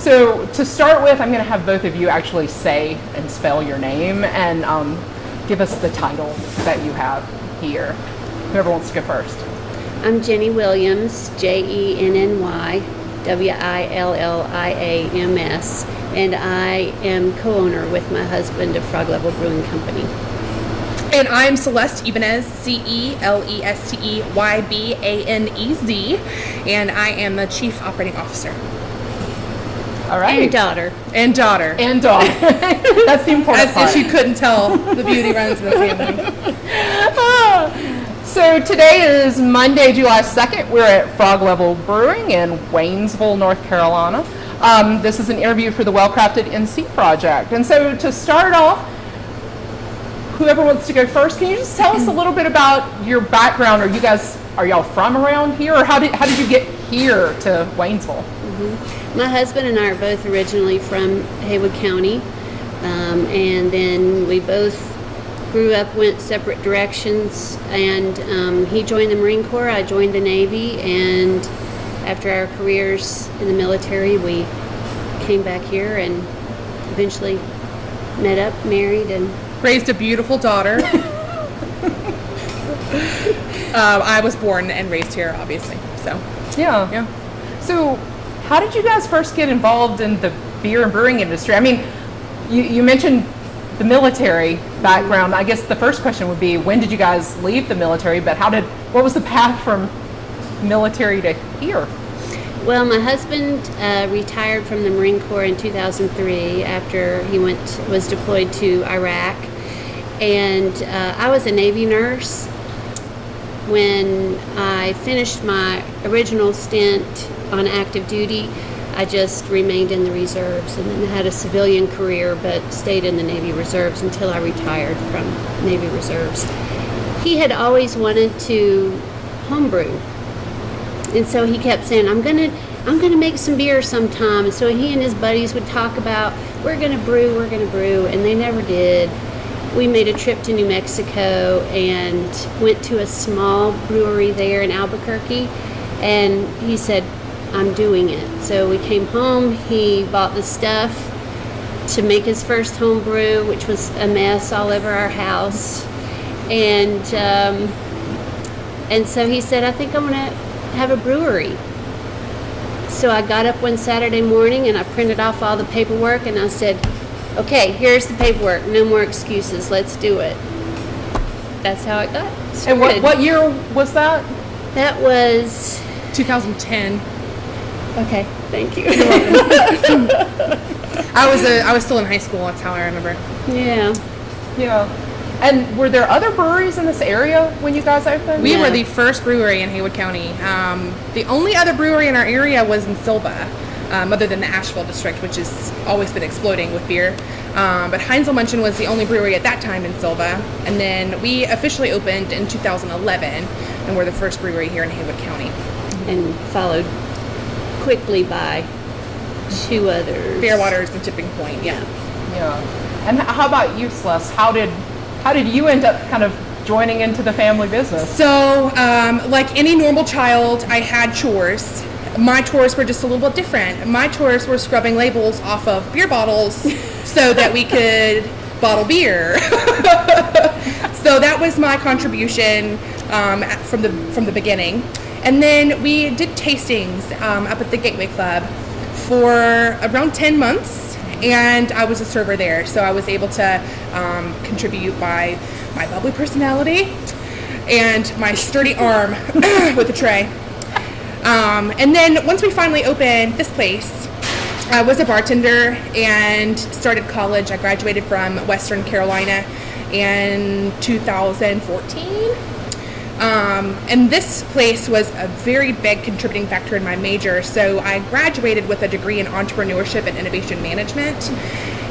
So to start with, I'm going to have both of you actually say and spell your name and um, give us the title that you have here. Whoever wants to go first. I'm Jenny Williams, J E N N Y W I L L I A M S, and I am co owner with my husband of Frog Level Brewing Company. And I'm Celeste Ybanez, C E L E S T E Y B A N E Z, and I am the Chief Operating Officer All right. And daughter. and daughter. And daughter. That's the important As part. if you couldn't tell, the beauty runs in the family. So today is Monday, July 2nd. We're at Frog Level Brewing in Waynesville, North Carolina. Um, this is an interview for the Well Crafted NC project. And so to start off, whoever wants to go first, can you just tell us a little bit about your background? Are you guys, are y'all from around here? Or how did, how did you get here to Waynesville? My husband and I are both originally from Haywood County, um, and then we both grew up, went separate directions, and um, he joined the Marine Corps, I joined the Navy, and after our careers in the military, we came back here and eventually met up, married, and Raised a beautiful daughter. uh, I was born and raised here, obviously. So, Yeah. yeah. So, how did you guys first get involved in the beer and brewing industry? I mean, you, you mentioned the military background. I guess the first question would be, when did you guys leave the military? But how did, what was the path from military to here? Well, my husband uh, retired from the Marine Corps in 2003 after he went was deployed to Iraq, and uh, I was a Navy nurse. When I finished my original stint on active duty, I just remained in the reserves and then had a civilian career, but stayed in the Navy Reserves until I retired from Navy Reserves. He had always wanted to homebrew. And so he kept saying i'm gonna i'm gonna make some beer sometime. And so he and his buddies would talk about we're gonna brew we're gonna brew. And they never did. We made a trip to new mexico and went to a small brewery there in albuquerque. And he said i'm doing it so we came home he bought the stuff to make his first home brew which was a mess all over our house and um, and so he said, I think I'm going to have a brewery. So I got up one Saturday morning and I printed off all the paperwork and I said, okay, here's the paperwork. No more excuses. Let's do it. That's how it got started. And what, what year was that? That was, 2010. Okay, thank you. I was a, I was still in high school. That's how I remember. yeah. Yeah. And were there other breweries in this area when you guys opened? We Yeah. were the first brewery in Haywood County. Um, the only other brewery in our area was in Sylva, um, other than the Asheville district, which has always been exploding with beer. Um, but Heinzelmannchen was the only brewery at that time in Sylva. And then we officially opened in 2011, and we're the first brewery here in Haywood County. And followed quickly by two others. BearWaters the tipping point, yeah. Yeah. And how about you, Celeste? How did, how did you end up kind of joining into the family business? So, um, like any normal child, I had chores. My chores were just a little bit different. My chores were scrubbing labels off of beer bottles so that we could bottle beer. so that was my contribution um, from the from the beginning. And then we did tastings um, up at the Gateway Club for around 10 months and I was a server there, so I was able to um, contribute by my bubbly personality and my sturdy arm with a tray. Um, and then once we finally opened this place, I was a bartender and started college. I graduated from Western Carolina in 2014. Um, and this place was a very big contributing factor in my major. So I graduated with a degree in entrepreneurship and innovation management,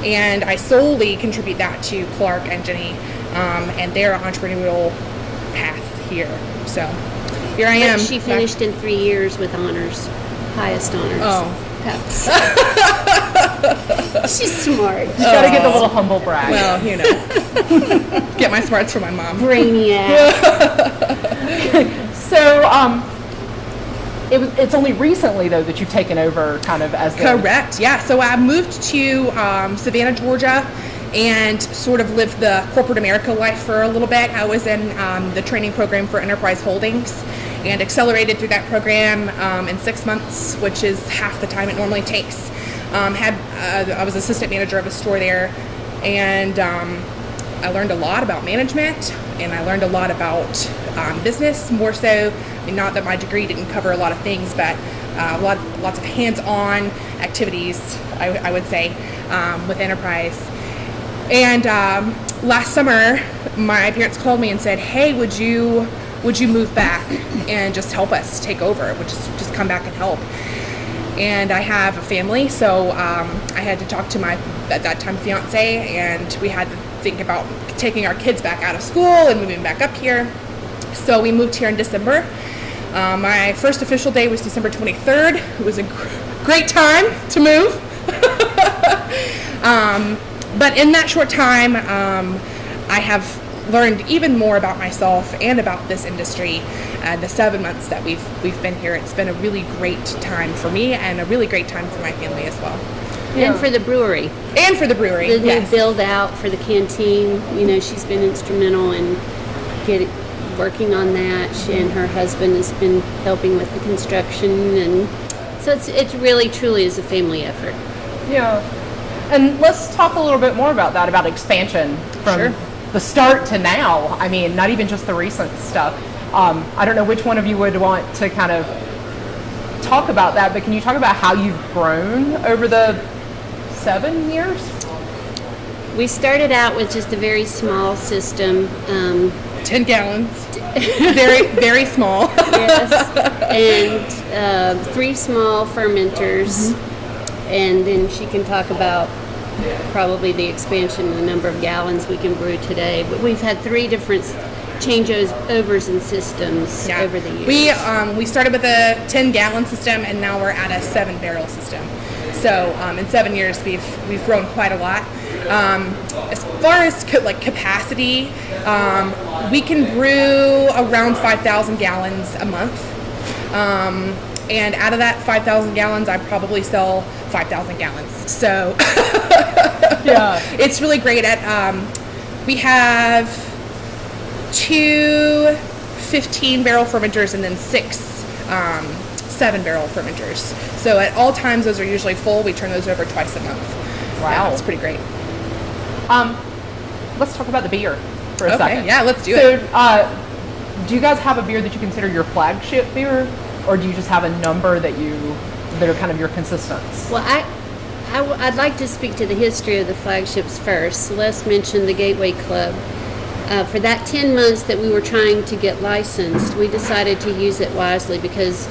and I solely contribute that to Clark and Jenny um, and their entrepreneurial path here. So here I am. But she back- finished in three years with honors, highest honors. Oh. That's- She's smart. You gotta get the little humble brag. Well, you know, get my smarts from my Oh. mom. Brainiac. so, um, it it's only recently though that you've taken over kind of as the Correct. Yeah. So I moved to um, Savannah, Georgia, and sort of lived the corporate America life for a little bit. I was in um, the training program for Enterprise Holdings, and accelerated through that program um, in six months, which is half the time it normally takes. Um, had uh, I was assistant manager of a store there, and um, I learned a lot about management, and I learned a lot about um, business. More so, I mean, not that my degree didn't cover a lot of things, but uh, a lot, lots of hands-on activities. I, I would say um, with enterprise. And um, last summer, my parents called me and said, "Hey, would you would you move back and just help us take over? Would just just come back and help?" And I have a family, so um, I had to talk to my at that time fiance, and we had to think about taking our kids back out of school and moving back up here. So we moved here in December. Um, my first official day was December 23rd. It was a gr- great time to move. um, but in that short time, um, I have learned even more about myself and about this industry. Uh, the seven months that we've we've been here, it's been a really great time for me and a really great time for my family as well, And for the brewery, and for the brewery. the yes. new build out for the canteen, you know, she's been instrumental in getting working on that. She and her husband has been helping with the construction, and so it's it's really truly is a family effort. Yeah. And let's talk a little bit more about that, about expansion from Sure. the start to now. I mean, not even just the recent stuff. Um, I don't know which one of you would want to kind of talk about that, but can you talk about how you've grown over the seven years? We started out with just a very small system. Um, 10 gallons. very very small. yes, and uh, three small fermenters, and then she can talk about probably the expansion in the number of gallons we can brew today. But we've had three different changeovers and systems Yeah. over the years. We um, we started with a 10 gallon system and now we're at a seven barrel system. So um, in seven years we've we've grown quite a lot. Um, as far as ca- like capacity, um, we can brew around 5,000 gallons a month. Um, and out of that 5,000 gallons, I probably sell 5,000 gallons. So Yeah. it's really great at um, we have two 15 barrel fermenters and then six um, seven barrel fermenters so at all times those are usually full we turn those over twice a month Wow. yeah, it's pretty great Um, let's talk about the beer for a Okay, second. yeah, let's do so, it. Uh, do you guys have a beer that you consider your flagship beer, or do you just have a number that you that are kind of your consistents? Well, I, I w- I'd like to speak to the history of the flagships first. Celeste mentioned the Gateway Club. Uh, for that 10 months that we were trying to get licensed, we decided to use it wisely because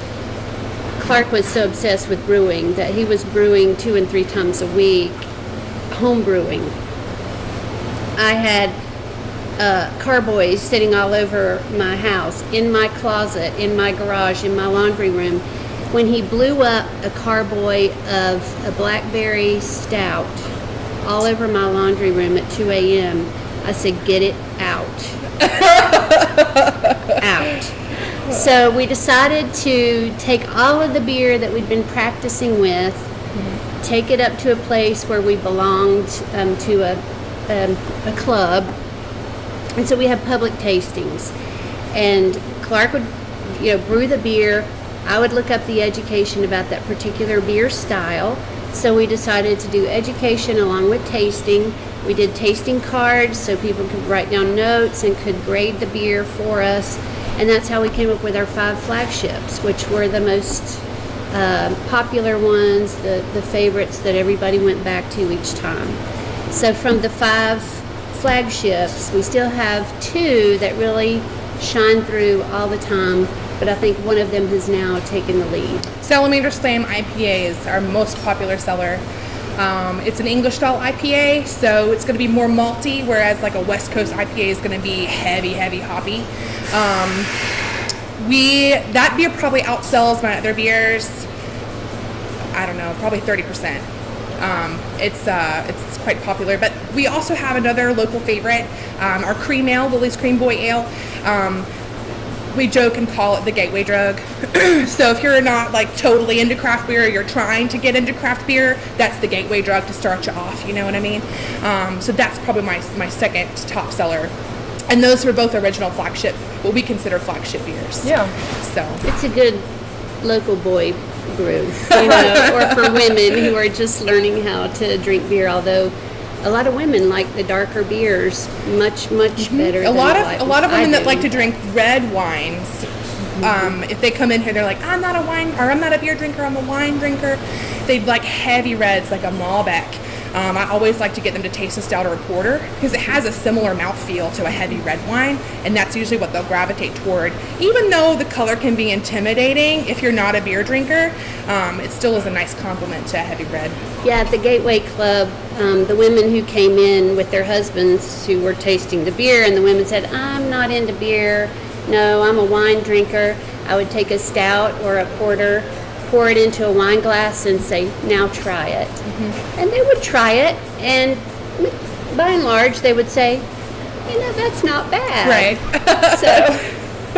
Clark was so obsessed with brewing that he was brewing two and three times a week, home brewing. I had uh, carboys sitting all over my house, in my closet, in my garage, in my laundry room. When he blew up a carboy of a blackberry stout all over my laundry room at 2 a.m., I said, Get it out. out. So we decided to take all of the beer that we'd been practicing with, take it up to a place where we belonged um, to a, um, a club, and so we have public tastings. And Clark would, you know, brew the beer. I would look up the education about that particular beer style. So we decided to do education along with tasting. We did tasting cards so people could write down notes and could grade the beer for us. And that's how we came up with our five flagships, which were the most uh, popular ones, the, the favorites that everybody went back to each time. So from the five flagships, we still have two that really shine through all the time, but I think one of them has now taken the lead. salamander slam ipa is our most popular seller um, it's an english style ipa so it's going to be more malty whereas like a west coast ipa is going to be heavy heavy hoppy um, we that beer probably outsells my other beers I don't know, probably 30%. Um, it's uh, it's quite popular, but we also have another local favorite, um, our cream ale, Lily's Cream Boy Ale. Um, we joke and call it the gateway drug. so if you're not like totally into craft beer, you're trying to get into craft beer, that's the gateway drug to start you off. You know what I mean? Um, so that's probably my my second top seller. And those were both original flagship, what we consider flagship beers. Yeah. So It's a good local boy brew, you know, or for women who are just learning how to drink beer. Although a lot of women like the darker beers much, much better. a than lot of a lot of women that like to drink red wines um, if they come in here they're like i'm not a wine or i'm not a beer drinker i'm a wine drinker. They like heavy reds like a malbec um, i always like to get them to taste a stout or a porter because it has a similar mouthfeel to a heavy red wine and that's usually what they'll gravitate toward even though the color can be intimidating if you're not a beer drinker um, it still is a nice compliment to a heavy red Yeah, at the Gateway Club, um, the women who came in with their husbands who were tasting the beer, and the women said, I'm not into beer. No, I'm a wine drinker. I would take a stout or a porter, pour it into a wine glass, and say, Now try it. Mm-hmm. And they would try it, and by and large, they would say, You know, that's not bad. right So,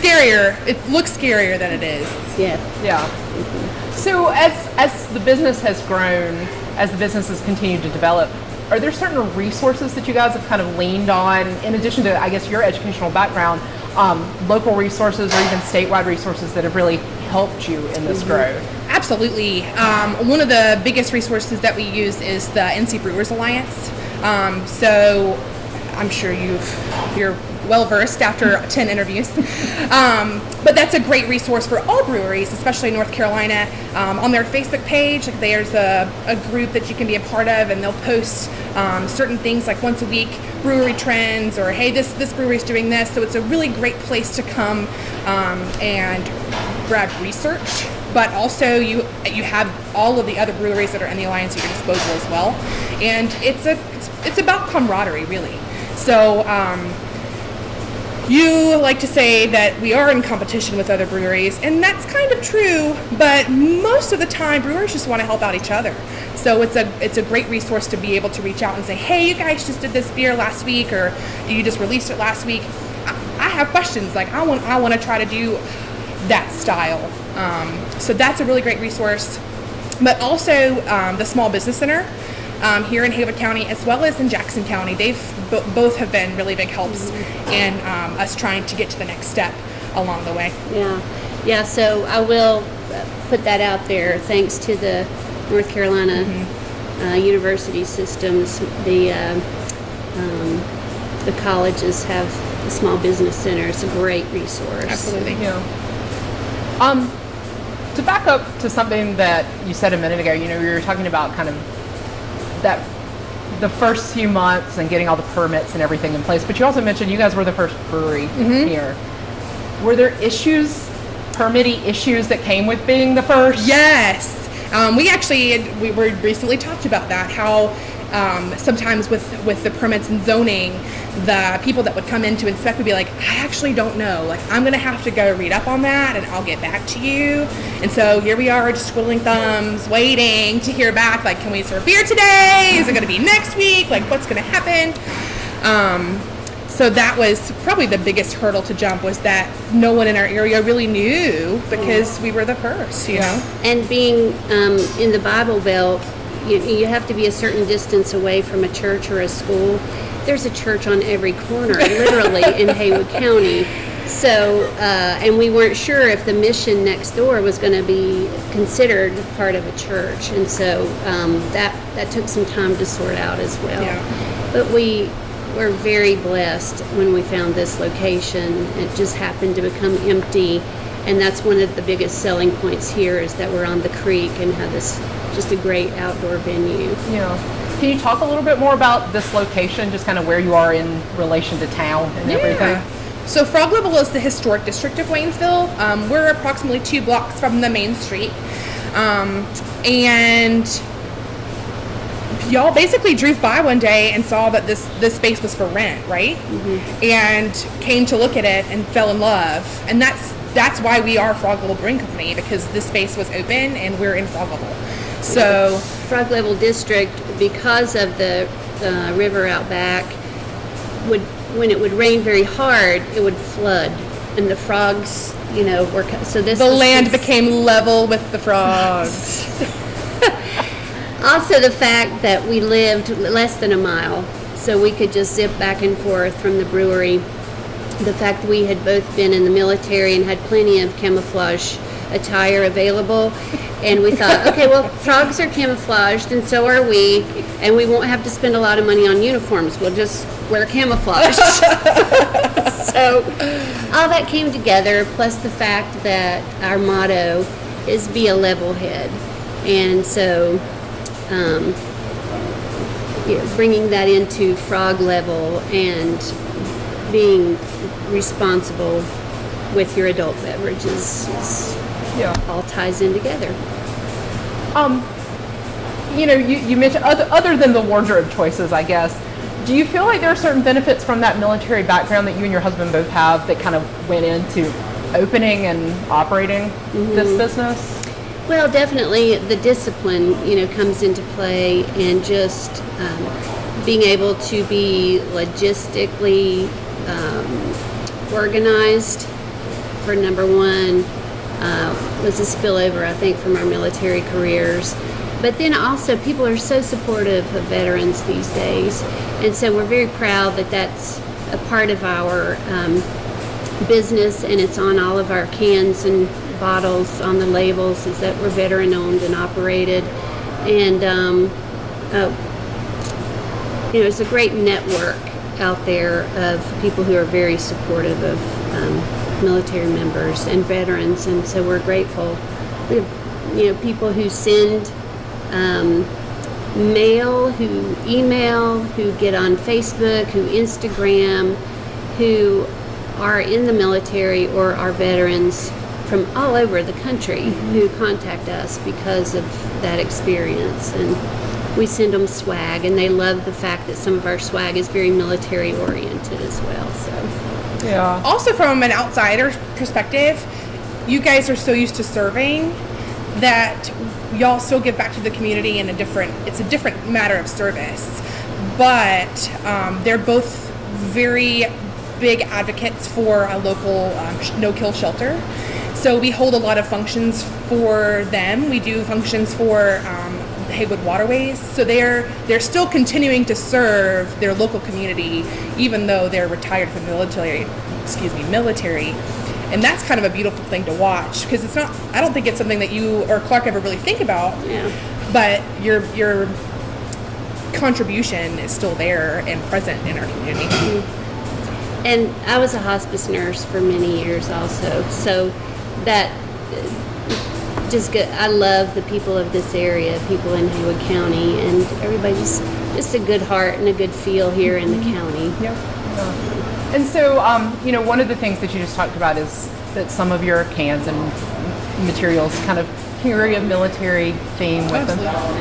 scarier it looks scarier than it is yeah. Yeah. Mm-hmm. So as as the business has grown, as the business has continued to develop, are there certain resources that you guys have kind of leaned on, in addition to I guess your educational background, um, local resources or even statewide resources that have really helped you in this growth? Absolutely. Um, one of the biggest resources that we use is the NC Brewers Alliance. Um, so I'm sure you've you're well versed after 10 interviews. Um, but that's a great resource for all breweries, especially North Carolina. Um, on their Facebook page, there's a, a group that you can be a part of, and they'll post um, certain things like once a week brewery trends or hey, this this brewery's doing this. So it's a really great place to come um, and grab research but also you you have all of the other breweries that are in the alliance at your disposal as well and it's a it's, it's about camaraderie really so um, you like to say that we are in competition with other breweries and that's kind of true but most of the time brewers just want to help out each other. So it's a it's a great resource to be able to reach out and say hey you guys just did this beer last week or you just released it last week. I, have questions like i want i want to try to do that style. Um, so that's a really great resource. But also um, the small business center um, here in Haywood County as well as in Jackson County. They've bo- both have been really big helps in um, us trying to get to the next step along the way. Yeah, yeah. So I will uh, put that out there. Thanks to the North Carolina uh, university systems, the uh, um, the colleges have the small business center. It's a great resource. Absolutely. Yeah. Um, to back up to something that you said a minute ago, you know, we were talking about kind of that the first few months and getting all the permits and everything in place, but you also mentioned you guys were the first brewery here. Were there issues, permitty issues that came with being the first? Yes, um, we actually we were recently talked about that. How um, sometimes with with the permits and zoning, the people that would come in to inspect would be like, I actually don't know. Like I'm gonna have to go read up on that, and I'll get back to you. And so here we are, just twiddling thumbs, waiting to hear back. Like, can we serve beer today? Is it gonna be next week? Like, what's gonna happen? Um, so that was probably the biggest hurdle to jump was that no one in our area really knew because we were the first, you know. And being um, in the Bible Belt, you, you have to be a certain distance away from a church or a school. There's a church on every corner, literally, in Haywood County. So, uh, and we weren't sure if the mission next door was going to be considered part of a church, and so um, that that took some time to sort out as well. Yeah. But we were very blessed when we found this location. It just happened to become empty, and that's one of the biggest selling points here is that we're on the creek and have this just a great outdoor venue. Yeah. Can you talk a little bit more about this location, just kind of where you are in relation to town and everything? So Frog Level is the historic district of Waynesville. Um, we're approximately two blocks from the main street. Um, and y'all basically drove by one day and saw that this this space was for rent, right? And came to look at it and fell in love. And that's that's why we are Frog Level Brewing Company because this space was open and we're in Frog Level. So Frog Level District, because of the uh, river out back, would when it would rain very hard, it would flood and the frogs, you know, were so this The was land became level with the frogs. Also, the fact that we lived less than a mile, so we could just zip back and forth from the brewery. The fact we had both been in the military and had plenty of camouflage attire available. And we thought, okay, well, frogs are camouflaged, and so are we, and we won't have to spend a lot of money on uniforms. We'll just wear camouflage. so, all that came together, plus the fact that our motto is be a level head. And so, um, you know, bringing that into frog level and being responsible with your adult beverages is, Yeah. all ties in together. Um, you know, you, you mentioned other, other than the wardrobe choices, I guess. Do you feel like there are certain benefits from that military background that you and your husband both have that kind of went into opening and operating this business? Well, definitely the discipline, you know, comes into play and just um, being able to be logistically um, organized for number one uh, was a spillover, I think, from our military careers. But then also, people are so supportive of veterans these days. And so we're very proud that that's a part of our um, business and it's on all of our cans and bottles on the labels is that we're veteran owned and operated and um, uh, you know it's a great network out there of people who are very supportive of um, military members and veterans and so we're grateful. We have you know people who send um, mail who email who get on facebook who instagram who are in the military or are veterans from all over the country who contact us because of that experience. And we send them swag and they love the fact that some of our swag is very military oriented as well so Yeah. also from an outsider perspective, you guys are so used to serving that y'all still give back to the community in a different it's a different matter of service. But um, they're both very big advocates for a local um, no-kill shelter. So we hold a lot of functions for them. We do functions for um, Haywood Waterways. So they're they're still continuing to serve their local community, even though they're retired from the military. Excuse me, military. And that's kind of a beautiful thing to watch because it's not. I don't think it's something that you or Clark ever really think about. yeah But your your contribution is still there and present in our community. Mm-hmm. and i was a hospice nurse for many years also so that just good i love the people of this area people in haywood county and everybody's just just a good heart and a good feel here in the county Yeah. And so, um, you know, one of the things that you just talked about is that some of your cans and materials kind of carry a military theme with them.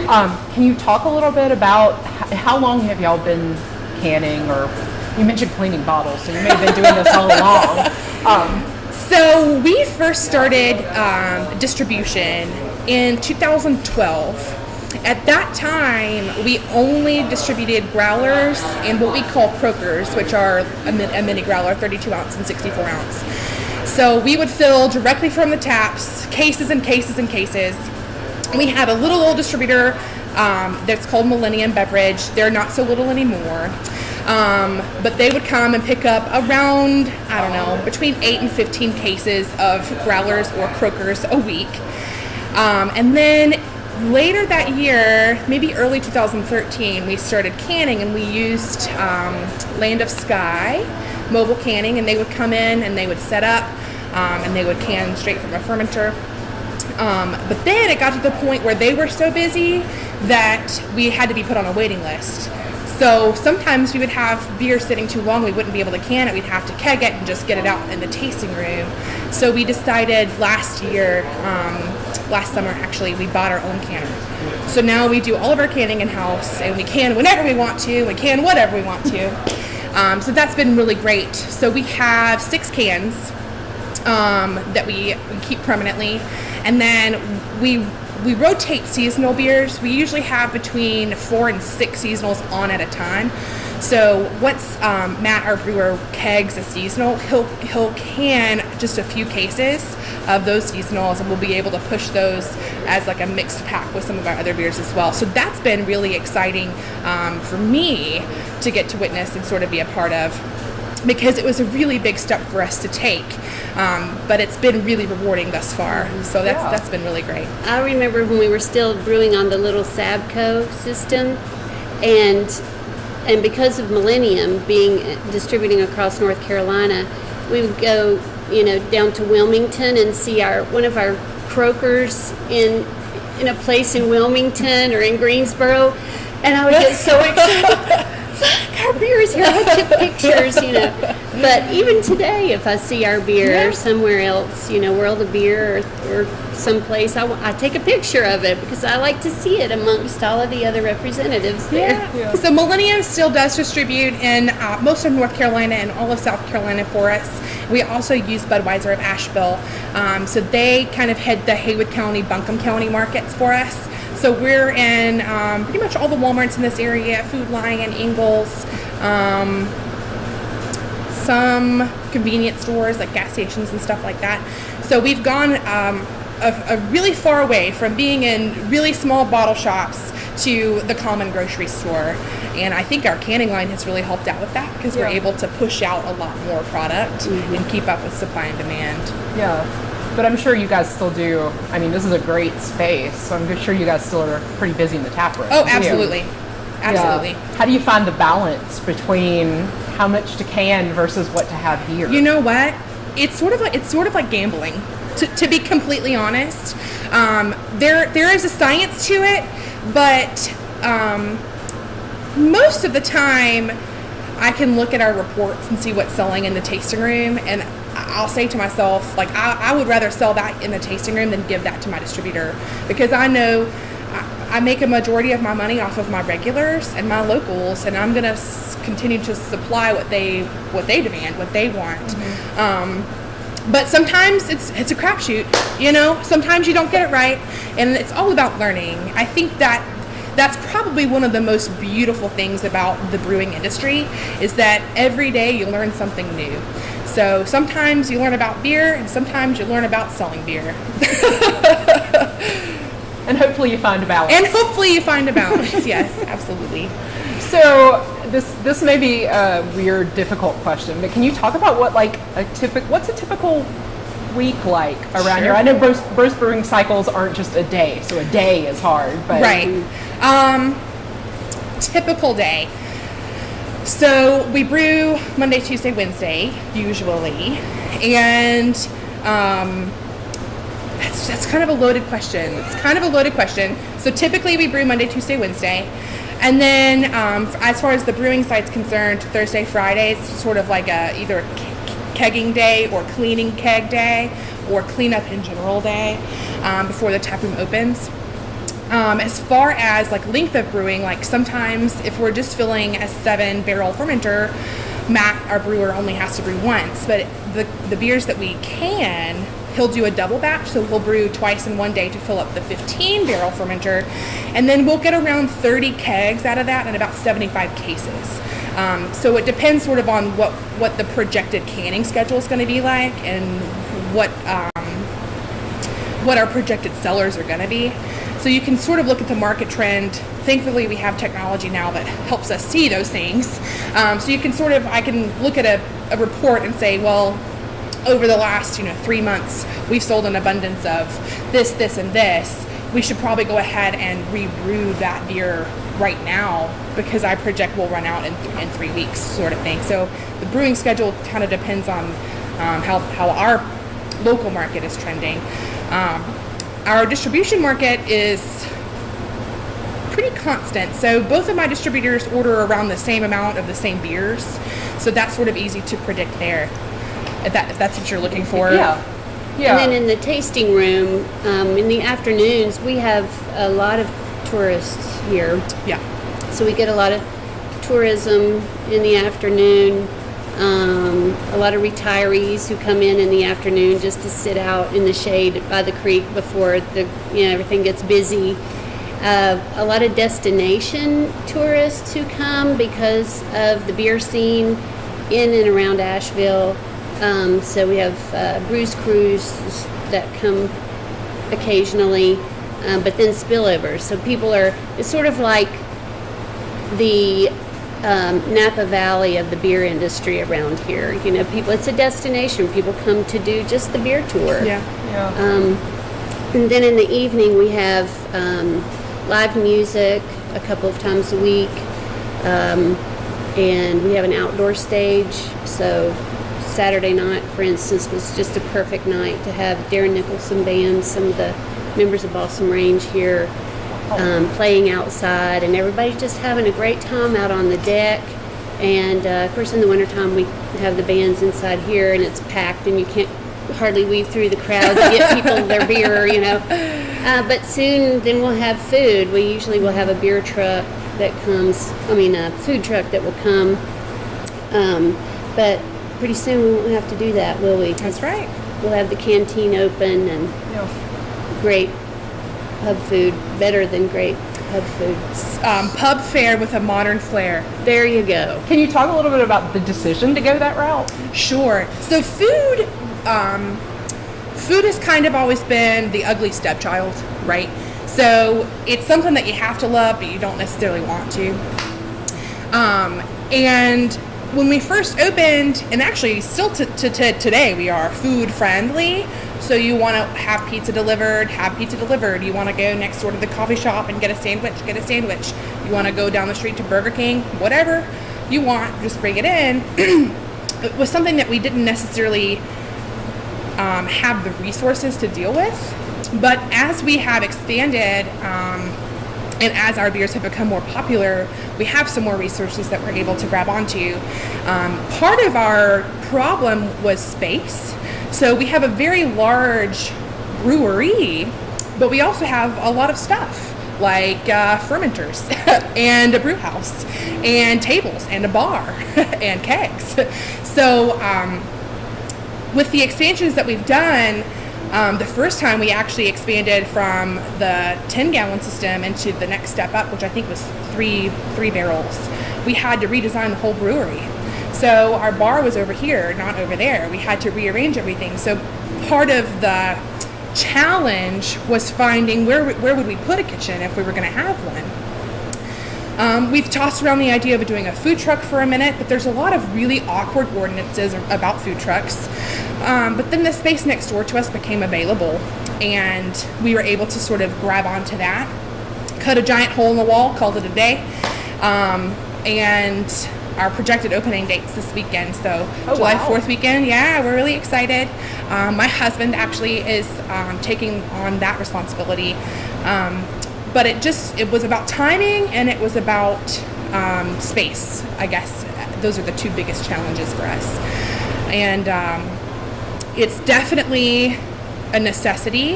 Um, can you talk a little bit about how long have y'all been canning, or you mentioned cleaning bottles, so you may have been doing this all along. Um, So we first started um, distribution in 2012. At that time, we only distributed growlers and what we call croakers, which are a, mi- a mini growler, 32 ounce and 64 ounce. So we would fill directly from the taps, cases and cases and cases. We had a little old distributor um, that's called Millennium Beverage. They're not so little anymore. Um, but they would come and pick up around, I don't know, between 8 and 15 cases of growlers or croakers a week. Um, and then later that year, maybe early 2013, we started canning and we used um, Land of Sky mobile canning, and they would come in and they would set up um, and they would can straight from a fermenter. Um, but then it got to the point where they were so busy that we had to be put on a waiting list. So sometimes we would have beer sitting too long, we wouldn't be able to can it, we'd have to keg it and just get it out in the tasting room. So we decided last year, um, last summer actually, we bought our own canner. So now we do all of our canning in house and we can whenever we want to, we can whatever we want to. Um, so that's been really great. So we have six cans um, that we, we keep permanently. And then we we rotate seasonal beers. We usually have between four and six seasonals on at a time. So once um, Matt, our brewer, kegs a seasonal, he'll he'll can just a few cases of those seasonals, and we'll be able to push those as like a mixed pack with some of our other beers as well. So that's been really exciting um, for me to get to witness and sort of be a part of because it was a really big step for us to take. Um, but it's been really rewarding thus far. So that's Yeah. that's been really great. I remember when we were still brewing on the little Sabco system, and and because of Millennium being distributing across North Carolina, we would go, you know, down to Wilmington and see our one of our croakers in in a place in Wilmington or in Greensboro, and I would get so excited. Our beer is here. I took pictures, you know. But even today, if I see our beer somewhere else, you know, World of Beer or, or someplace, I, I take a picture of it because I like to see it amongst all of the other representatives there. So Millennium still does distribute in uh, most of North Carolina and all of South Carolina for us. We also use Budweiser of Asheville. Um, so they kind of head the Haywood County, Buncombe County markets for us. So we're in um, pretty much all the Walmarts in this area, Food Lion, Ingles, um, some convenience stores like gas stations and stuff like that. So we've gone um, a, a really far away from being in really small bottle shops to the common grocery store. And I think our canning line has really helped out with that because we're able to push out a lot more product and keep up with supply and demand. Yeah. But I'm sure you guys still do. I mean, this is a great space, so I'm sure you guys still are pretty busy in the tap room. Oh, too. absolutely. Yeah. Absolutely. How do you find the balance between how much to can versus what to have here? You know what? It's sort of like it's sort of like gambling. To, to be completely honest, um, there there is a science to it, but um, most of the time, I can look at our reports and see what's selling in the tasting room, and I'll say to myself, like, I, I would rather sell that in the tasting room than give that to my distributor because I know I, I make a majority of my money off of my regulars and my locals, and I'm gonna s- continue to supply what they what they demand, what they want. Um, but sometimes it's it's a crapshoot, you know. Sometimes you don't get it right, and it's all about learning. I think that that's probably one of the most beautiful things about the brewing industry is that every day you learn something new. So sometimes you learn about beer, and sometimes you learn about selling beer, and hopefully you find a balance. and hopefully you find a balance. yes, absolutely. So this this may be a weird, difficult question, but can you talk about what like a typical what's a typical week like around here? I know most brewing cycles aren't just a day, so a day is hard, but Right. Um, typical day. So we brew Monday, Tuesday, Wednesday, usually, and um, that's that's kind of a loaded question. It's kind of a loaded question. So typically we brew Monday, Tuesday, Wednesday, and then um, as far as the brewing side's concerned, Thursday, Friday, it's sort of like a either a kegging day or cleaning keg day or cleanup in general day um, before the tap room opens. Um, as far as like length of brewing, like sometimes if we're just filling a seven barrel fermenter, Matt, our brewer, only has to brew once. But the, the beers that we can, he'll do a double batch. So we'll brew twice in one day to fill up the 15 barrel fermenter. And then we'll get around 30 kegs out of that and about 75 cases. Um, so it depends sort of on what, what the projected canning schedule is going to be like and what um, what our projected sellers are going to be. So you can sort of look at the market trend. Thankfully, we have technology now that helps us see those things. Um, so you can sort of, I can look at a, a report and say, well, over the last, you know, three months, we've sold an abundance of this, this, and this. We should probably go ahead and rebrew that beer right now because I project we'll run out in, in three weeks, sort of thing. So the brewing schedule kind of depends on um, how, how our local market is trending. Um, our distribution market is pretty constant. So both of my distributors order around the same amount of the same beers. So that's sort of easy to predict there. If, that, if that's what you're looking for. yeah, yeah. And then in the tasting room, um, in the afternoons, we have a lot of tourists here. Yeah. So we get a lot of tourism in the afternoon. Um, a lot of retirees who come in in the afternoon just to sit out in the shade by the creek before the you know everything gets busy. Uh, a lot of destination tourists who come because of the beer scene in and around Asheville. Um, so we have uh, Brews Cruise that come occasionally, um, but then spillovers. So people are, it's sort of like the um, Napa Valley of the beer industry around here. You know, people, it's a destination. People come to do just the beer tour. Yeah. Yeah. Um, and then in the evening, we have um, live music a couple of times a week. Um, and we have an outdoor stage. So Saturday night, for instance, was just a perfect night to have Darren Nicholson Band, some of the members of Balsam Range here um, playing outside, and everybody's just having a great time out on the deck. And uh, of course, in the wintertime, we have the bands inside here, and it's packed, and you can't hardly weave through the crowd to get people their beer, you know. Uh, but soon, then we'll have food. We usually will have a beer truck that comes, I mean, a food truck that will come. Um, but pretty soon, we won't have to do that, will we? That's right. We'll have the canteen open and yeah. great pub food, better than great pub food. Um, pub fare with a modern flair. There you go. Can you talk a little bit about the decision to go that route? Sure. So food, um, food has kind of always been the ugly stepchild, right? So it's something that you have to love, but you don't necessarily want to. Um, and when we first opened, and actually still to, to, to today, we are food friendly. So you want to have pizza delivered, have pizza delivered. You want to go next door to the coffee shop and get a sandwich, get a sandwich. You want to go down the street to Burger King, whatever you want, just bring it in. it was something that we didn't necessarily um, have the resources to deal with. But as we have expanded um, and as our beers have become more popular, we have some more resources that we're able to grab onto. Um, part of our problem was space. So we have a very large brewery, but we also have a lot of stuff like uh, fermenters and a brew house and tables and a bar and kegs. So um, with the expansions that we've done, um, the first time we actually expanded from the 10 gallon system into the next step up, which I think was three three barrels, we had to redesign the whole brewery. So our bar was over here, not over there. We had to rearrange everything. So part of the challenge was finding where where would we put a kitchen if we were going to have one. Um, we've tossed around the idea of doing a food truck for a minute, but there's a lot of really awkward ordinances about food trucks. Um, but then the space next door to us became available, and we were able to sort of grab onto that, cut a giant hole in the wall, called it a day, um, and our projected opening dates this weekend. So Oh, July wow. 4th weekend, yeah, we're really excited. Um, my husband actually is um, taking on that responsibility. Um, but it just it was about timing and it was about um, space i guess those are the two biggest challenges for us and um, it's definitely a necessity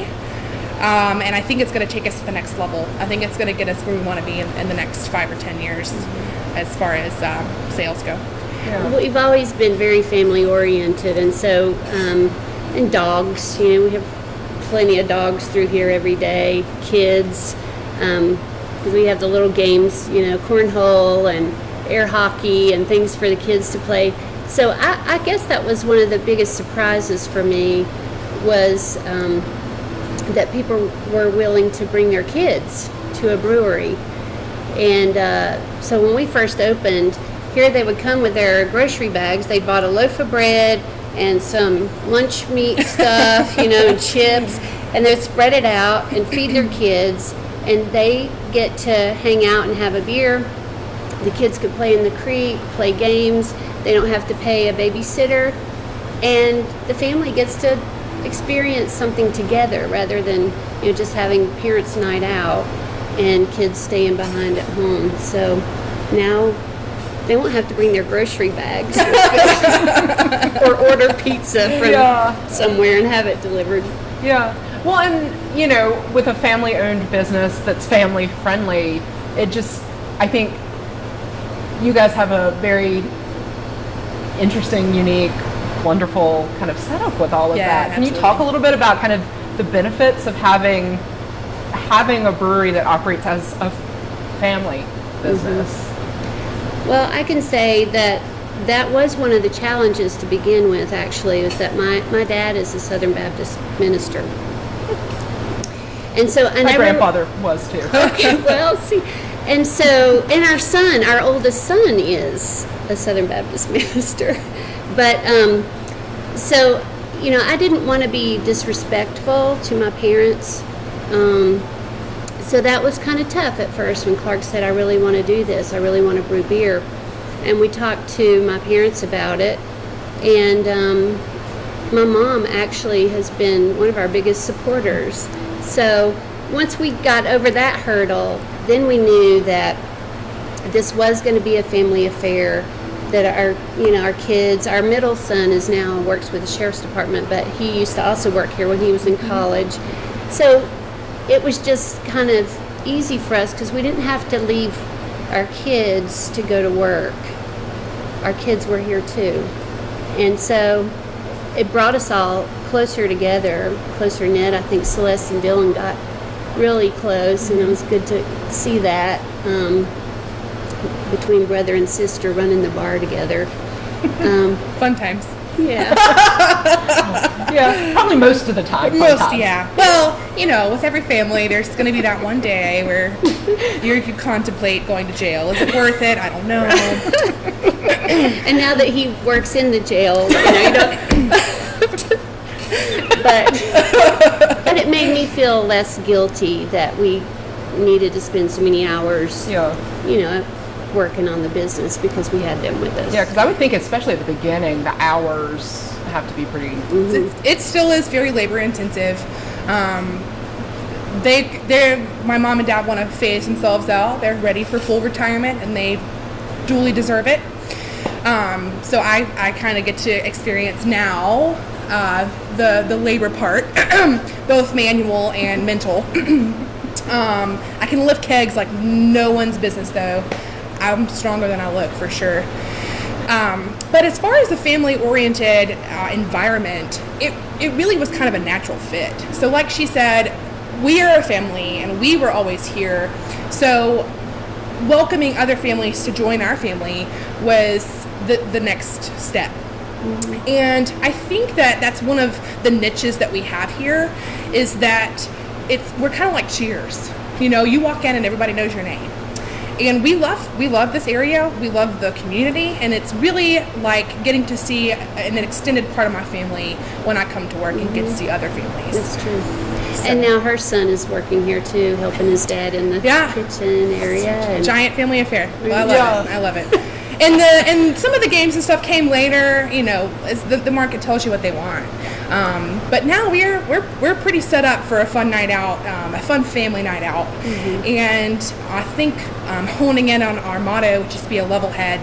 um, and i think it's going to take us to the next level i think it's going to get us where we want to be in, in the next five or ten years as far as um, sales go Yeah. We've always been very family oriented, and so, um, and dogs, you know, we have plenty of dogs through here every day, kids. Um, we have the little games, you know, cornhole and air hockey and things for the kids to play. So I, I guess that was one of the biggest surprises for me was um, that people were willing to bring their kids to a brewery. And uh, so when we first opened, here they would come with their grocery bags. They bought a loaf of bread and some lunch meat stuff, you know, and chips, and they'd spread it out and feed their kids. And they get to hang out and have a beer. The kids could play in the creek, play games. They don't have to pay a babysitter. And the family gets to experience something together rather than you know just having parents' night out and kids staying behind at home. So now they won't have to bring their grocery bags or order pizza from Yeah. somewhere and have it delivered. Yeah. Well, and you know, with a family-owned business that's family-friendly, it just, I think, you guys have a very interesting, unique, wonderful kind of setup with all of Yeah, that. Can you talk a little bit about kind of the benefits of having having a brewery that operates as a family mm-hmm. business? Well, I can say that that was one of the challenges to begin with, actually, was that my, my dad is a Southern Baptist minister. And so I My never. grandfather was too. Okay, well, see, and so, and our son, our oldest son, is a Southern Baptist minister. But, um, so, you know, I didn't want to be disrespectful to my parents. Um, so that was kind of tough at first when Clark said, I really want to do this. I really want to brew beer. And we talked to my parents about it. And um, my mom actually has been one of our biggest supporters. So once we got over that hurdle, then we knew that this was going to be a family affair. That our, you know, our kids, our middle son is now works with the sheriff's department, but he used to also work here when he was in mm-hmm. college. So it was just kind of easy for us because we didn't have to leave our kids to go to work. Our kids were here too. And so it brought us all closer together, closer knit. I think Celeste and Dylan got really close, and it was good to see that um, between brother and sister running the bar together. Um, Fun times. Yeah. yeah, probably most of the time. Most, times. yeah. Well, you know, with every family, there's going to be that one day where you contemplate going to jail. Is it worth it? I don't know. And now that he works in the jail, you know, you don't. but but it made me feel less guilty that we needed to spend so many hours, Yeah. you know, working on the business because we had them with us. Yeah, because I would think, especially at the beginning, the hours have to be pretty. it, it still is very labor intensive. Um, they, they're, my mom and dad want to phase themselves out. They're ready for full retirement, and they duly deserve it. Um, so I, I kind of get to experience now uh, the the labor part, both manual and mental. um, I can lift kegs like no one's business, though. I'm stronger than I look for sure. Um, but as far as the family-oriented uh, environment, it it really was kind of a natural fit. So, like she said, we are a family, and we were always here. So, welcoming other families to join our family was the the next step. And I think that that's one of the niches that we have here is that it's we're kind of like Cheers. You know, you walk in and everybody knows your name. And we love we love this area. We love the community, and it's really like getting to see an extended part of my family when I come to work and get to see other families. That's true. And now her son is working here too, helping his dad in the Yeah. kitchen area. Giant family affair. Well, I love Yeah. it. I love it. And the and some of the games and stuff came later. You know, as the, the market tells you what they want. Um, but now we're we're we're pretty set up for a fun night out, um, a fun family night out. And I think um, honing in on our motto, which is be a level head.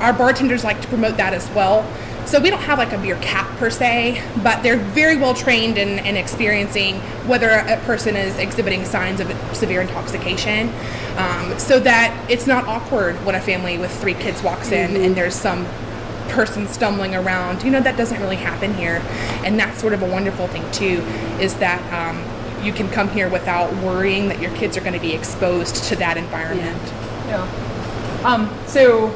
Our bartenders like to promote that as well. So we don't have like a beer cap per se, but they're very well trained in, in experiencing whether a person is exhibiting signs of severe intoxication, um, so that it's not awkward when a family with three kids walks in and there's some person stumbling around. You know that doesn't really happen here, and that's sort of a wonderful thing too, is that um, you can come here without worrying that your kids are going to be exposed to that environment. Yeah. Um, so,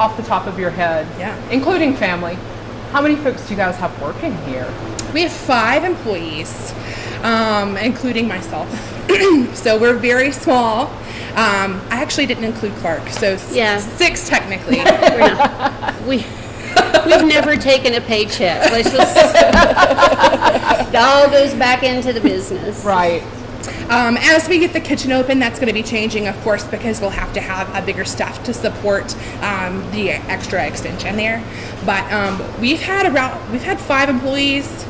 off the top of your head, Yeah. including family, how many folks do you guys have working here? We have five employees, um, including myself. so we're very small. Um, I actually didn't include Clark, so Yeah. six technically. we're not, we we've never taken a paycheck. Let's just it all goes back into the business. Right. Um, as we get the kitchen open, that's going to be changing, of course, because we'll have to have a bigger staff to support um, the extra extension there. But um, we've had around we've had five employees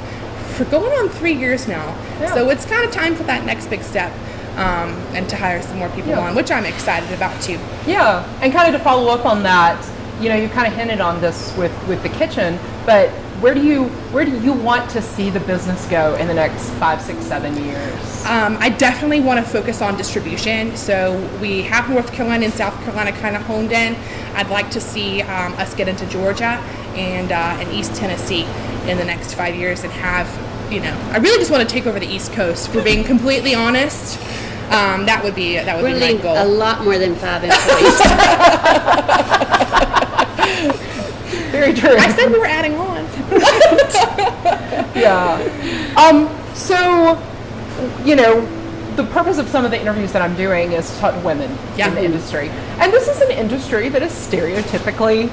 for going on three years now, Yeah. so it's kind of time for that next big step um, and to hire some more people Yeah. on, which I'm excited about too. Yeah, and kind of to follow up on that, you know, you kind of hinted on this with with the kitchen, but where do you where do you want to see the business go in the next five, six, seven years? Um, I definitely want to focus on distribution. So we have North Carolina and South Carolina kind of honed in. I'd like to see um, us get into Georgia and uh, and East Tennessee in the next five years and have, you know, I really just want to take over the East Coast. For being completely honest, um, that would be that would We're be my goal. a lot more than five employees. Very true. I said we were adding on. yeah. Um, so, you know, the purpose of some of the interviews that I'm doing is to talk to women Yeah. in the industry. And this is an industry that is stereotypically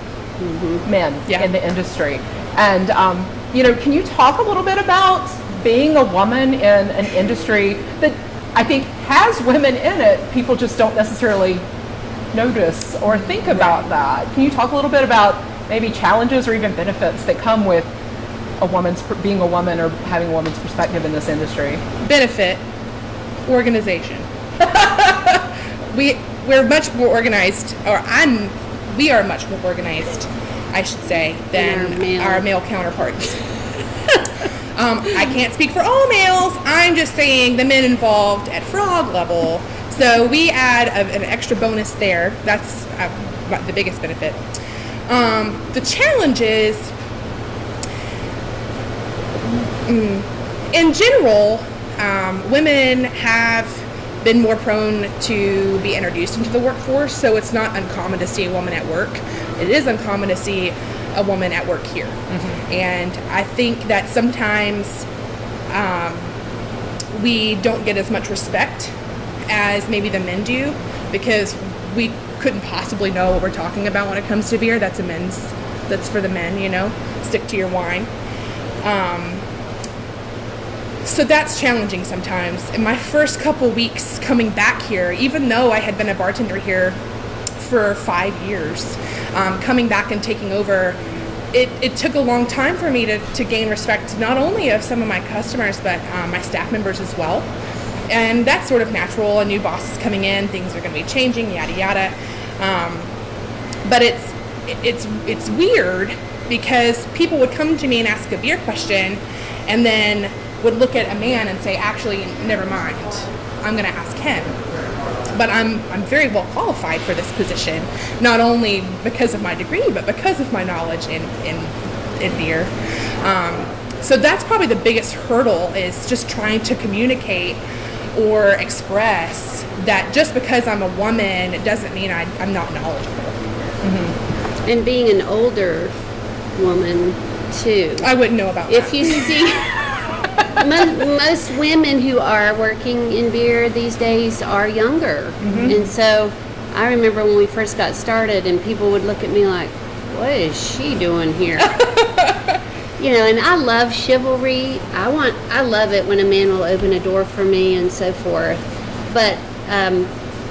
men Yeah. in the industry. And, um, you know, can you talk a little bit about being a woman in an industry that I think has women in it? People just don't necessarily notice or think about that. Can you talk a little bit about maybe challenges or even benefits that come with a woman's being a woman or having a woman's perspective in this industry? benefit organization. we we're much more organized, or I'm we are much more organized, I should say, than Than our male. our male counterparts. um, I can't speak for all males. I'm just saying the men involved at frog level. So we add a, an extra bonus there. That's uh, the biggest benefit. Um, the challenge is in general, um, women have been more prone to be introduced into the workforce, so it's not uncommon to see a woman at work. It is uncommon to see a woman at work here. And I think that sometimes um, we don't get as much respect as maybe the men do because we couldn't possibly know what we're talking about when it comes to beer. That's a men's, that's for the men, you know, stick to your wine. Um, so that's challenging sometimes. In my first couple weeks coming back here, even though I had been a bartender here for five years, um, coming back and taking over, it, it took a long time for me to, to gain respect not only of some of my customers, but um, my staff members as well. And that's sort of natural. A new boss is coming in, things are going to be changing, yada yada. Um, but it's it's it's weird because people would come to me and ask a beer question and then would look at a man and say actually never mind i'm going to ask him but i'm i'm very well qualified for this position not only because of my degree but because of my knowledge in in, in beer um, so that's probably the biggest hurdle is just trying to communicate or express that just because i'm a woman it doesn't mean I, i'm not knowledgeable mm-hmm. and being an older woman too. I wouldn't know about If that. you see mo- most women who are working in beer these days are younger, mm-hmm. and so I remember when we first got started, and people would look at me like, "What is she doing here?" you know, and I love chivalry. I want, I love it when a man will open a door for me and so forth. But um,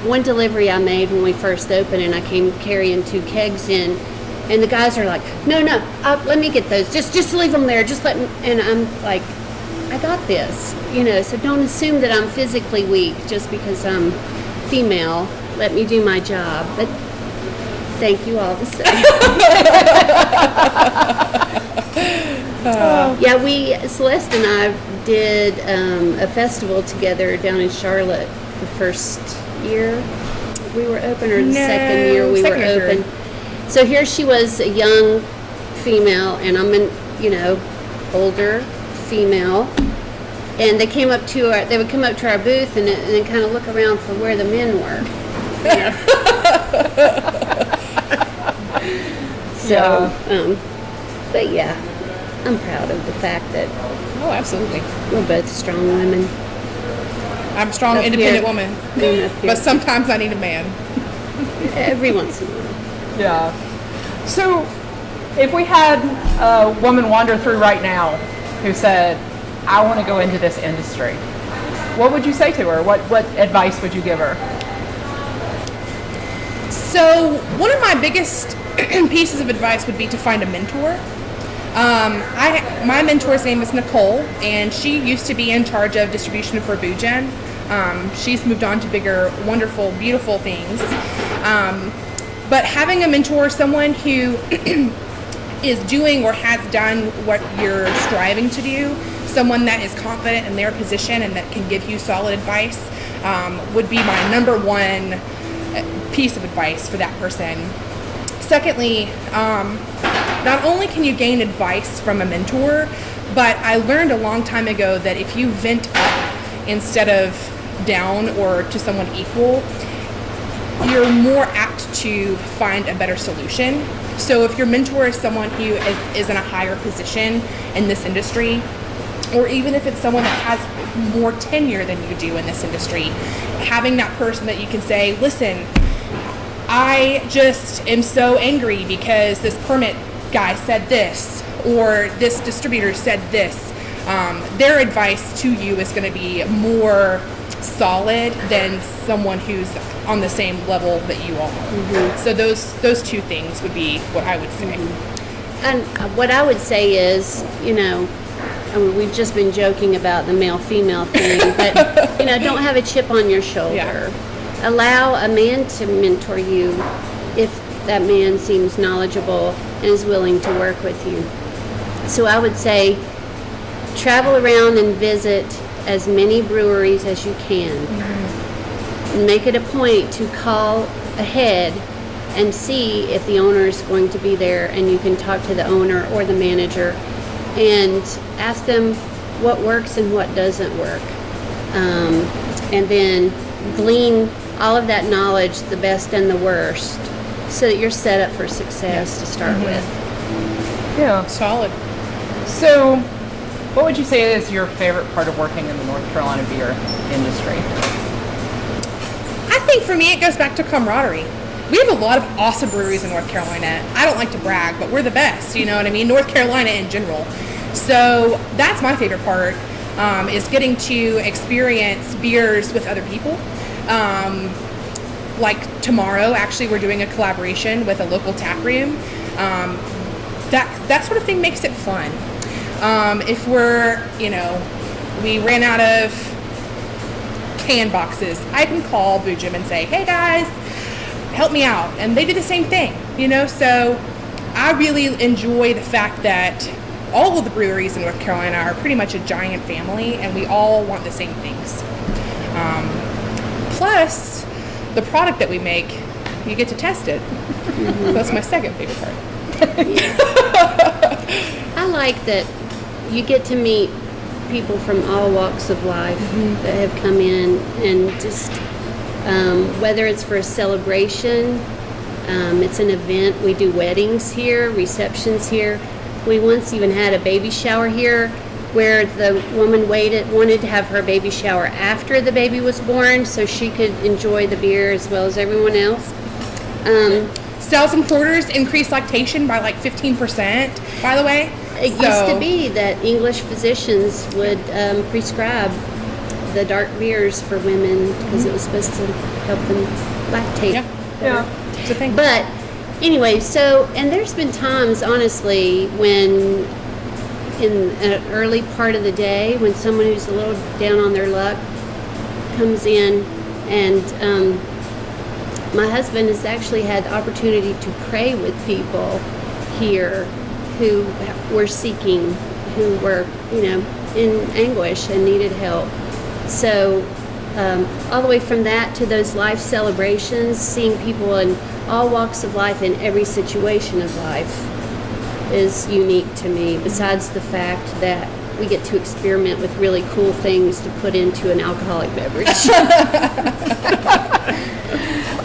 one delivery I made when we first opened, and I came carrying two kegs in, and the guys are like, "No, no, uh, let me get those. Just, just leave them there. Just let." Me. And I'm like, "I got this," you know. So don't assume that I'm physically weak just because I'm female. Let me do my job. But thank you all the same. Yeah, we Celeste and I did um, a festival together down in Charlotte the first year we were open, or the No, second year we second were third. open. So here she was, a young female, and I'm an you know older female. And they came up to our, they would come up to our booth and, and then kind of look around for where the men were. So, um, but yeah, I'm proud of the fact that Oh, absolutely. we're both strong women. I'm a strong, Up independent here. woman. Up here. But sometimes I need a man. Every once in a while. Yeah. So, if we had a woman wander through right now who said, "I want to go into this industry," what would you say to her? What what advice would you give her? So, one of my biggest pieces of advice would be to find a mentor. Um, I my mentor's name is Nicole, and she used to be in charge of distribution for Boojum. Um, she's moved on to bigger, wonderful, beautiful things. Um, but having a mentor, someone who is doing or has done what you're striving to do, someone that is confident in their position and that can give you solid advice um, would be my number one uh, piece of advice for that person. Secondly, um, not only can you gain advice from a mentor, but I learned a long time ago that if you vent up instead of down or to someone equal, you're more apt to find a better solution. So if your mentor is someone who is, is in a higher position in this industry, or even if it's someone that has more tenure than you do in this industry, having that person that you can say, listen, I just am so angry because this permit guy said this, or this distributor said this. Um, their advice to you is going to be more solid than someone who's on the same level that you are. So those those two things would be what I would say. And uh, what I would say is, you know, I mean, we've just been joking about the male female thing, but, you know, don't have a chip on your shoulder. Yeah. Allow a man to mentor you if that man seems knowledgeable and is willing to work with you. So I would say travel around and visit as many breweries as you can. And Make it a point to call ahead and see if the owner is going to be there and you can talk to the owner or the manager and ask them what works and what doesn't work. Um, and then glean all of that knowledge, the best and the worst, so that you're set up for success to start with. Yeah. Solid. So, what would you say is your favorite part of working in the North Carolina beer industry? I think for me, it goes back to camaraderie. We have a lot of awesome breweries in North Carolina. I don't like to brag, but we're the best. You know what I mean? North Carolina in general. So that's my favorite part um, is getting to experience beers with other people. Um, like tomorrow, actually, we're doing a collaboration with a local tap room. Um, that that sort of thing makes it fun. Um, if we're, you know, we ran out of can boxes, I can call Boojum and say, hey guys, help me out. And they do the same thing, you know? So I really enjoy the fact that all of the breweries in North Carolina are pretty much a giant family and we all want the same things. Um, plus, the product that we make, you get to test it. That's my second favorite part. I like that you get to meet people from all walks of life that have come in and just um, whether it's for a celebration, um, it's an event. We do weddings here, receptions here. We once even had a baby shower here where the woman waited wanted to have her baby shower after the baby was born so she could enjoy the beer as well as everyone else. Um, Stouts and porters increase lactation by like 15%, by the way. It used to be that English physicians would um, prescribe the dark beers for women because it was supposed to help them lactate. Yeah, Yeah. it's a thing. But anyway, so and there's been times, honestly, when in an early part of the day when someone who's a little down on their luck comes in and um, my husband has actually had the opportunity to pray with people here who were seeking, who were, you know, in anguish and needed help. So, um, all the way from that to those life celebrations, seeing people in all walks of life in every situation of life is unique to me, besides the fact that we get to experiment with really cool things to put into an alcoholic beverage.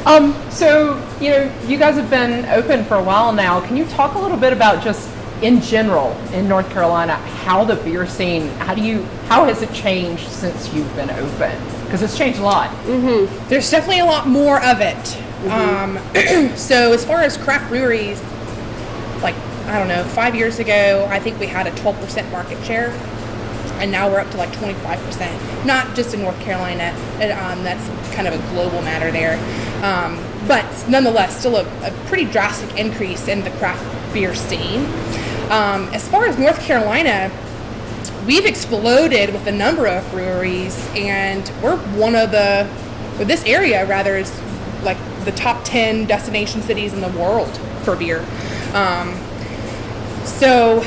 Um, so, you know, you guys have been open for a while now. Can you talk a little bit about just in general in North Carolina how the beer scene, how do you, how has it changed since you've been open? Because it's changed a lot. There's definitely a lot more of it. Um, so as far as craft breweries, like I don't know, five years ago, I think we had a 12% market share, and now we're up to like 25%. Not just in North Carolina, and, um, that's kind of a global matter there. Um, but nonetheless, still a, a pretty drastic increase in the craft beer scene. Um, as far as North Carolina, we've exploded with a number of breweries and we're one of the or this area rather is like the top 10 destination cities in the world for beer um, So,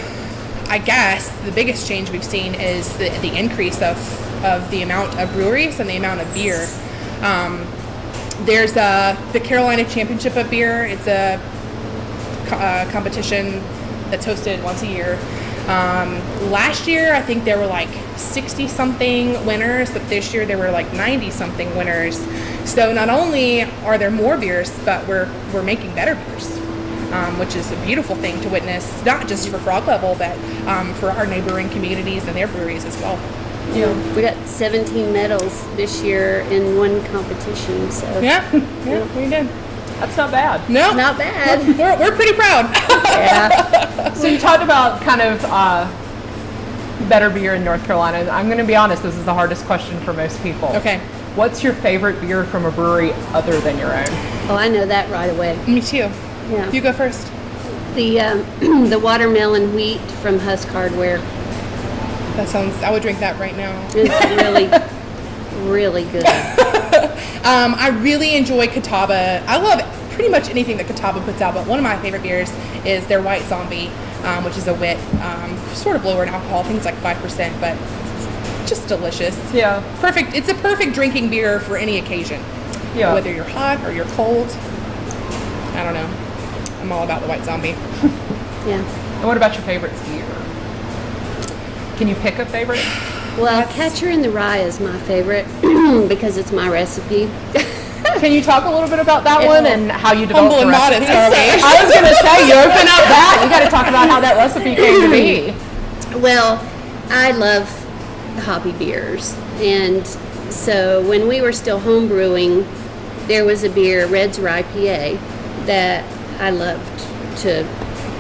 I guess the biggest change we've seen is the, the increase of, of the amount of breweries and the amount of beer. Um, there's uh, the Carolina Championship of Beer. It's a co- uh, competition that's hosted once a year. Um, last year, I think there were like 60 something winners, but this year there were like 90 something winners. So not only are there more beers, but we're we're making better beers, um, which is a beautiful thing to witness, not just for Frog Level, but um, for our neighboring communities and their breweries as well. Yeah. We got 17 medals this year in one competition, so Yeah, yeah, we did. That's not bad. No, not bad. We're, we're pretty proud. yeah. So you talked about kind of uh, better beer in North Carolina. I'm going to be honest, this is the hardest question for most people. Okay. What's your favorite beer from a brewery other than your own? Oh, I know that right away. Me too. Yeah. You go first. The um, the watermelon wheat from Husk Hardware That sounds. I would drink that right now. It's really, really good. Um, I really enjoy Catawba. I love pretty much anything that Catawba puts out, but one of my favorite beers is their White Zombie, um, which is a wit, um, sort of lower in alcohol. I think it's like five percent, but just delicious. Yeah. Perfect. It's a perfect drinking beer for any occasion. Yeah. Whether you're hot or you're cold. I don't know. I'm all about the White Zombie. Yeah. And what about your favorite beer? Can you pick a favorite? Well, That's- Catcher in the Rye is my favorite because it's my recipe. Can you talk a little bit about that Yeah. one and how you developed Humble the and recipe? modest. I was going to say, you open up that. You got to talk about how that recipe came to be. Well, I love hoppy beers. And so when we were still homebrewing, there was a beer, Red's Rye PA, that I loved to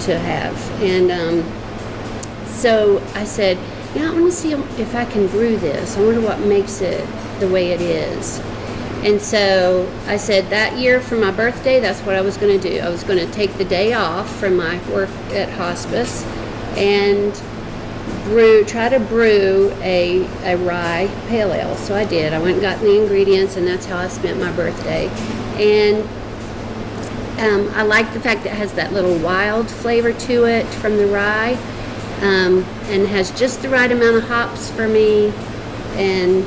to have. And um, so I said, yeah, I want to see if I can brew this. I wonder what makes it the way it is. And so I said that year for my birthday, that's what I was going to do. I was going to take the day off from my work at hospice and brew, try to brew a, a rye pale ale. So I did. I went and got the ingredients, and that's how I spent my birthday. And um, I like the fact that it has that little wild flavor to it from the rye, um, and has just the right amount of hops for me. And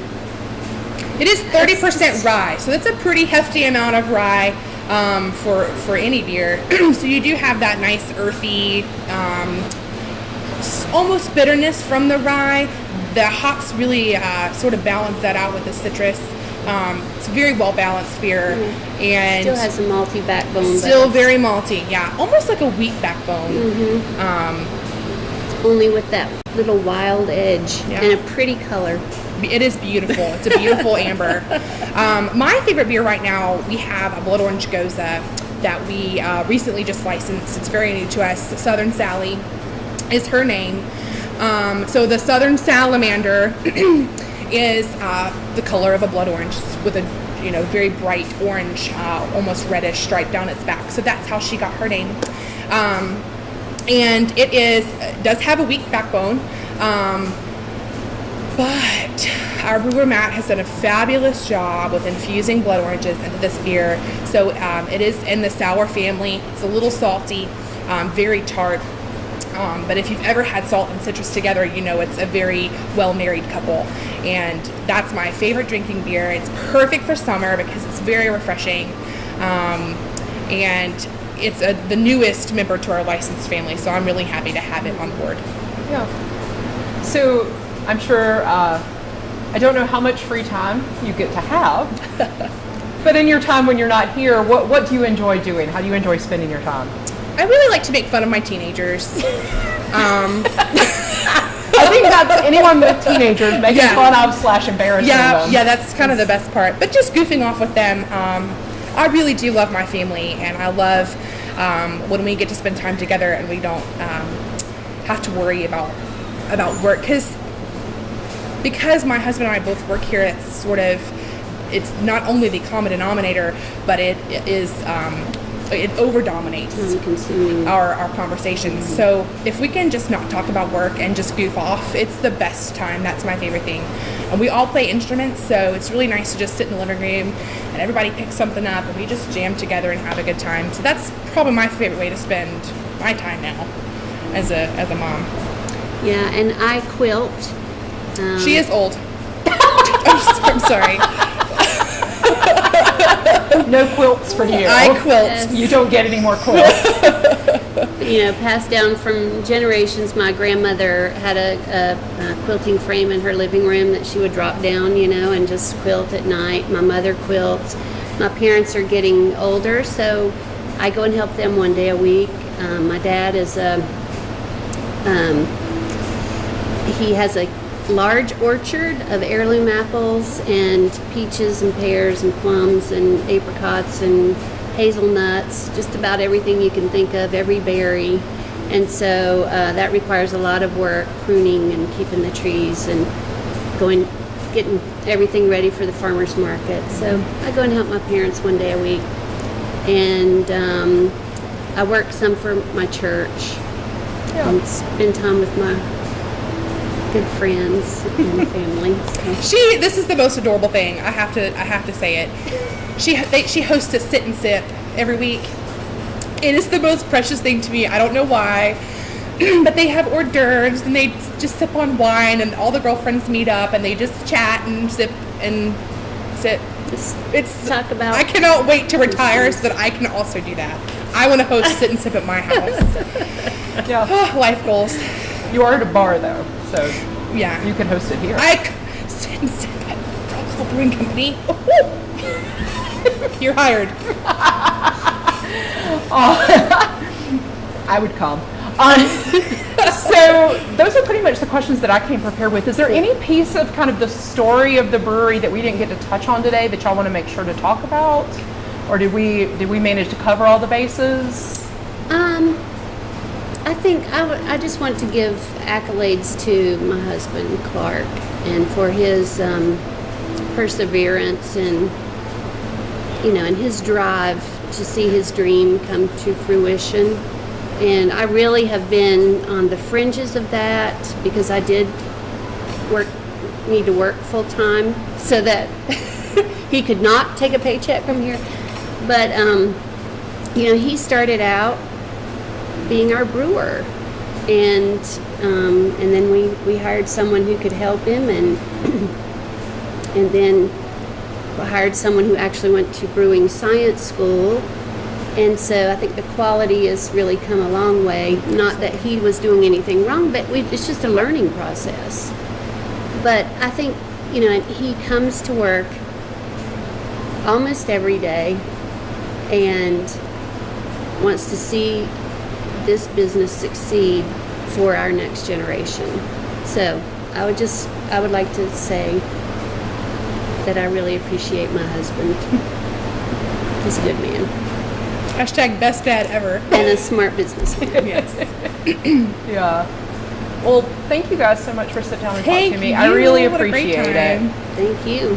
It is 30% rye, so that's a pretty hefty amount of rye um, for for any beer. so you do have that nice earthy, um, almost bitterness from the rye. The hops really uh, sort of balance that out with the citrus. Um, it's a very well balanced beer, and still has a malty backbone. still very malty. Yeah, almost like a wheat backbone. Um, only with that little wild edge Yeah. and a pretty color. It is beautiful. It's a beautiful amber. Um, my favorite beer right now, we have a blood orange gose that we uh, recently just licensed. It's very new to us. Southern Sally is her name. Um, so the Southern Salamander is uh, the color of a blood orange with a you know very bright orange, uh, almost reddish stripe down its back. So that's how she got her name. Um, and it is does have a wheat backbone. Um, but our brewer Matt has done a fabulous job with infusing blood oranges into this beer. So um, it is in the sour family. It's a little salty, um, very tart. Um, but if you've ever had salt and citrus together, you know it's a very well married couple. And that's my favorite drinking beer. It's perfect for summer because it's very refreshing. Um, and it's a, the newest member to our licensed family, so I'm really happy to have it on board. Yeah. So I'm sure, uh, I don't know how much free time you get to have, but in your time when you're not here, what, what do you enjoy doing? How do you enjoy spending your time? I really like to make fun of my teenagers. um, I think that's anyone with teenagers making Yeah. fun of slash embarrassing yeah, them. yeah, that's kind of the best part. But just goofing off with them, um, I really do love my family, and I love um, when we get to spend time together and we don't um, have to worry about about work because because my husband and I both work here. It's sort of it's not only the common denominator, but it, it is um, it over dominates our, our conversations. So if we can just not talk about work and just goof off, it's the best time. That's my favorite thing. And we all play instruments, so it's really nice to just sit in the living room and everybody picks something up and we just jam together and have a good time. So that's probably my favorite way to spend my time now. as a as a mom. Yeah, and I quilt. Um, She is old. I'm sorry. No quilts for you. I quilt. Yes. You don't get any more quilts. you know, passed down from generations. My grandmother had a, a, a quilting frame in her living room that she would drop down, you know, and just quilt at night. My mother quilts. My parents are getting older, so I go and help them one day a week. Um, my dad is a, um, he has a large orchard of heirloom apples and peaches and pears and plums and apricots and hazelnuts, just about everything you can think of, every berry. And so uh, that requires a lot of work, pruning and keeping the trees and going, getting everything ready for the farmer's market. So I go and help my parents one day a week. And um, I work some for my church and spend time with my good friends and family. So. She. This is the most adorable thing. I have to. I have to say it. She. They, she hosts a sit and sip every week. It is the most precious thing to me. I don't know why, but they have hors d'oeuvres and they just sip on wine and all the girlfriends meet up and they just chat and sip and sit. Just It's talk about I cannot wait to retire so that I can also do that. I want to host sit and sip at my house. yeah. Oh, life goals. You are at a bar though, so Yeah. you can host it here. I c- sit and sip at Brewing Company. You're hired. I would come. Um, so those are pretty much the questions that I came prepared with. Is there any piece of kind of the story of the brewery that we didn't get to touch on today that y'all want to make sure to talk about, or did we did we manage to cover all the bases? Um, I think I just want to give accolades to my husband Clark and for his um, perseverance and you know and his drive to see his dream come to fruition. And I really have been on the fringes of that because I did work need to work full time so that he could not take a paycheck from here. But um, you know, he started out being our brewer, and um, and then we we hired someone who could help him, and and then hired someone who actually went to brewing science school. And so I think the quality has really come a long way. Not that he was doing anything wrong, but we, it's just a learning process. But I think, you know, he comes to work almost every day and wants to see this business succeed for our next generation. So I would just, I would like to say that I really appreciate my husband. He's a good man Hashtag best dad ever. and a smart businessman. Yes. Yeah. Well, thank you guys so much for sitting down and talking to me. I really What appreciate it. Thank you.